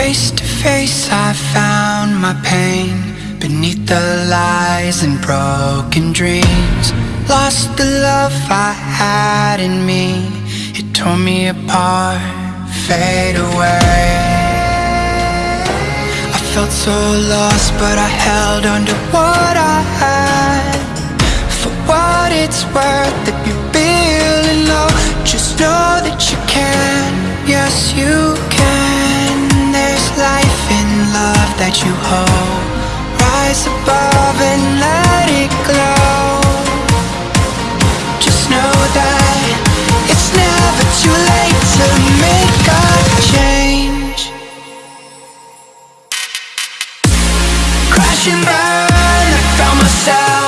Face to face I found my pain Beneath the lies and broken dreams. Lost the love I had in me. It tore me apart, fade away. I felt so lost but I held on to what I had. For what it's worth if you're feeling low Just know that you can, yes you guide you hold, Rise above and let it glow. Just know that it's never too late to make a change. Crash and burn, I found myself